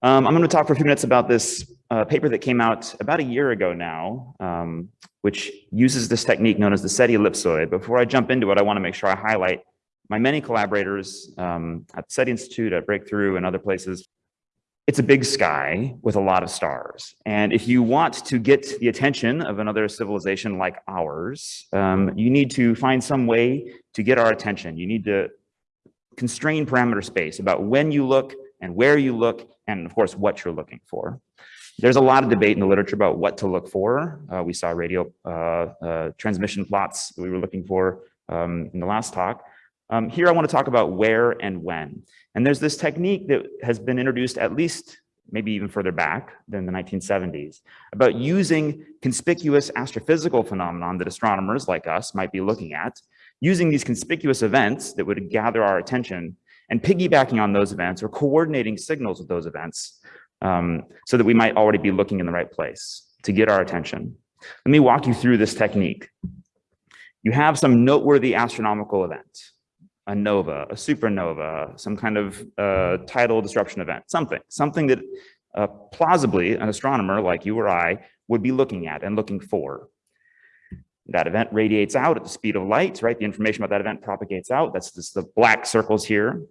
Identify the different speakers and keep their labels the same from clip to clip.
Speaker 1: Um, I'm going to talk for a few minutes about this uh, paper that came out about a year ago now, um, which uses this technique known as the SETI ellipsoid. Before I jump into it, I want to make sure I highlight my many collaborators um, at the SETI Institute, at Breakthrough, and other places. It's a big sky with a lot of stars. And if you want to get the attention of another civilization like ours, um, you need to find some way to get our attention. You need to constrain parameter space about when you look and where you look, and of course, what you're looking for. There's a lot of debate in the literature about what to look for. Uh, we saw radio uh, uh, transmission plots we were looking for um, in the last talk. Um, here I want to talk about where and when. And there's this technique that has been introduced at least maybe even further back than the 1970s, about using conspicuous astrophysical phenomenon that astronomers like us might be looking at, using these conspicuous events that would gather our attention and piggybacking on those events or coordinating signals with those events um, so that we might already be looking in the right place to get our attention. Let me walk you through this technique. You have some noteworthy astronomical event a nova, a supernova, some kind of uh, tidal disruption event, something, something that uh, plausibly an astronomer like you or I would be looking at and looking for. That event radiates out at the speed of light, right? The information about that event propagates out. That's the black circles here.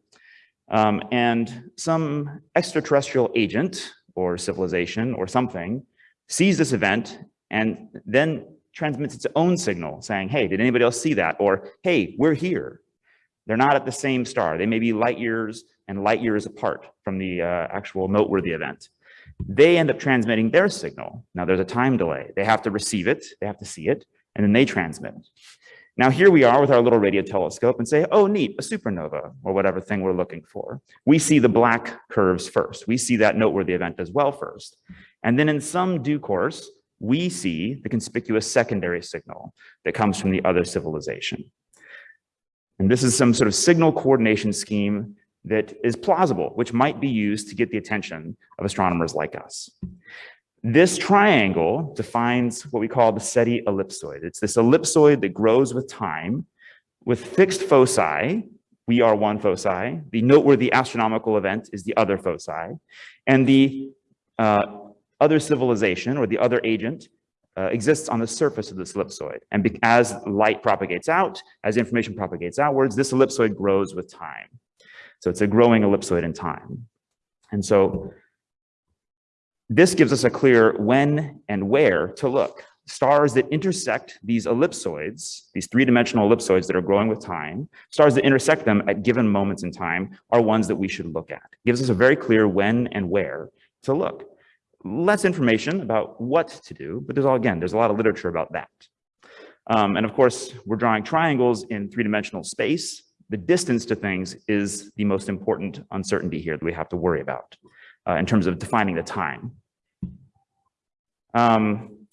Speaker 1: Um, and some extraterrestrial agent or civilization or something sees this event and then transmits its own signal saying, hey, did anybody else see that? Or, hey, we're here. They're not at the same star. They may be light years and light years apart from the uh, actual noteworthy event. They end up transmitting their signal. Now there's a time delay. They have to receive it, they have to see it, and then they transmit it. Now here we are with our little radio telescope and say, oh neat, a supernova, or whatever thing we're looking for. We see the black curves first. We see that noteworthy event as well first. And then in some due course, we see the conspicuous secondary signal that comes from the other civilization. And this is some sort of signal coordination scheme that is plausible, which might be used to get the attention of astronomers like us. This triangle defines what we call the SETI ellipsoid. It's this ellipsoid that grows with time with fixed foci. We are one foci. The noteworthy astronomical event is the other foci. And the uh, other civilization or the other agent uh, exists on the surface of this ellipsoid. And as light propagates out, as information propagates outwards, this ellipsoid grows with time. So it's a growing ellipsoid in time. And so this gives us a clear when and where to look. Stars that intersect these ellipsoids, these three-dimensional ellipsoids that are growing with time, stars that intersect them at given moments in time are ones that we should look at. It gives us a very clear when and where to look less information about what to do, but there's all, again, there's a lot of literature about that. Um, and of course, we're drawing triangles in three-dimensional space. The distance to things is the most important uncertainty here that we have to worry about uh, in terms of defining the time. Um,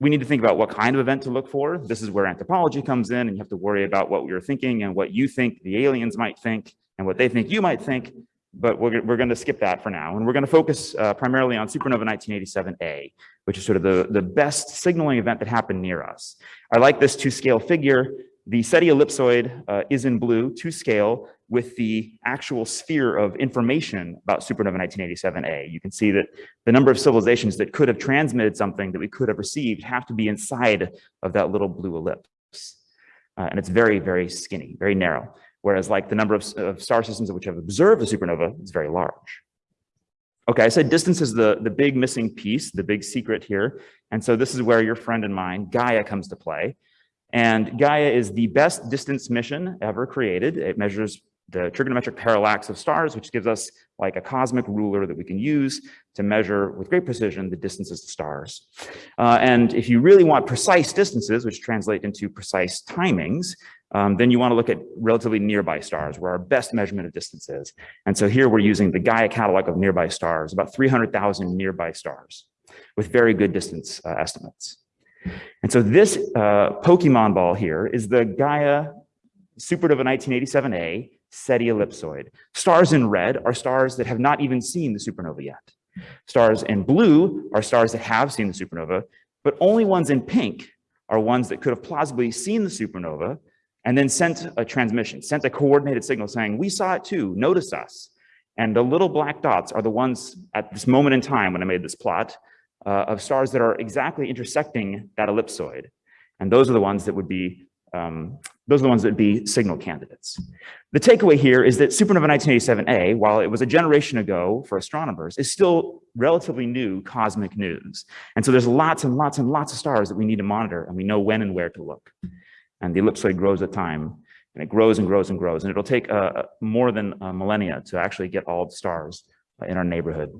Speaker 1: we need to think about what kind of event to look for. This is where anthropology comes in and you have to worry about what we are thinking and what you think the aliens might think and what they think you might think but we're, we're going to skip that for now. And we're going to focus uh, primarily on supernova 1987A, which is sort of the, the best signaling event that happened near us. I like this to scale figure. The SETI ellipsoid uh, is in blue, to scale, with the actual sphere of information about supernova 1987A. You can see that the number of civilizations that could have transmitted something that we could have received have to be inside of that little blue ellipse. Uh, and it's very, very skinny, very narrow whereas like the number of, of star systems which have observed a supernova is very large. Okay, I said distance is the, the big missing piece, the big secret here. And so this is where your friend and mine, Gaia, comes to play. And Gaia is the best distance mission ever created. It measures the trigonometric parallax of stars, which gives us like a cosmic ruler that we can use to measure with great precision the distances to stars. Uh, and if you really want precise distances, which translate into precise timings, um, then you want to look at relatively nearby stars where our best measurement of distance is. And so here we're using the Gaia catalog of nearby stars, about 300,000 nearby stars with very good distance uh, estimates. And so this uh, Pokemon ball here is the Gaia Supernova 1987A SETI ellipsoid. Stars in red are stars that have not even seen the supernova yet. Stars in blue are stars that have seen the supernova, but only ones in pink are ones that could have plausibly seen the supernova and then sent a transmission, sent a coordinated signal saying, we saw it too, notice us. And the little black dots are the ones at this moment in time when I made this plot uh, of stars that are exactly intersecting that ellipsoid. And those are the ones that would be um, those are the ones that would be signal candidates. The takeaway here is that supernova 1987A, while it was a generation ago for astronomers, is still relatively new cosmic news. And so there's lots and lots and lots of stars that we need to monitor, and we know when and where to look. And the ellipsoid grows with time, and it grows and grows and grows, and it'll take uh, more than a millennia to actually get all the stars in our neighborhood.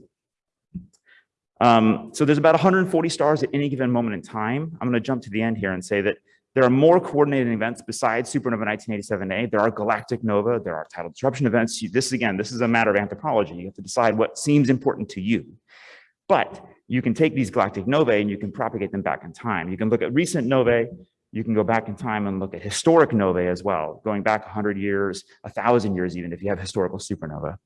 Speaker 1: Um, so there's about 140 stars at any given moment in time. I'm going to jump to the end here and say that there are more coordinated events besides supernova 1987A. There are galactic nova, there are tidal disruption events. This again, this is a matter of anthropology. You have to decide what seems important to you. But you can take these galactic novae and you can propagate them back in time. You can look at recent novae, you can go back in time and look at historic novae as well, going back 100 years, 1,000 years even, if you have historical supernova.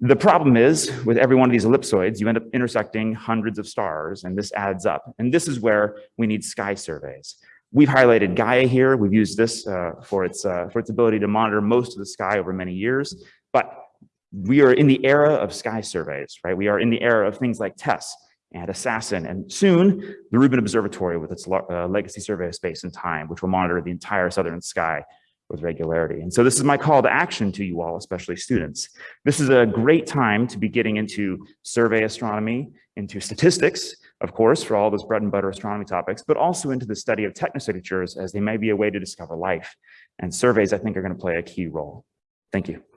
Speaker 1: The problem is, with every one of these ellipsoids, you end up intersecting hundreds of stars, and this adds up. And this is where we need sky surveys. We've highlighted Gaia here. We've used this uh, for, its, uh, for its ability to monitor most of the sky over many years. But we are in the era of sky surveys, right? We are in the era of things like TESS and ASAS-SN, and soon the Rubin Observatory with its uh, legacy survey of space and time, which will monitor the entire southern sky with regularity. And so this is my call to action to you all, especially students. This is a great time to be getting into survey astronomy, into statistics, of course, for all those bread and butter astronomy topics, but also into the study of technosignatures as they may be a way to discover life. And surveys, I think, are going to play a key role. Thank you.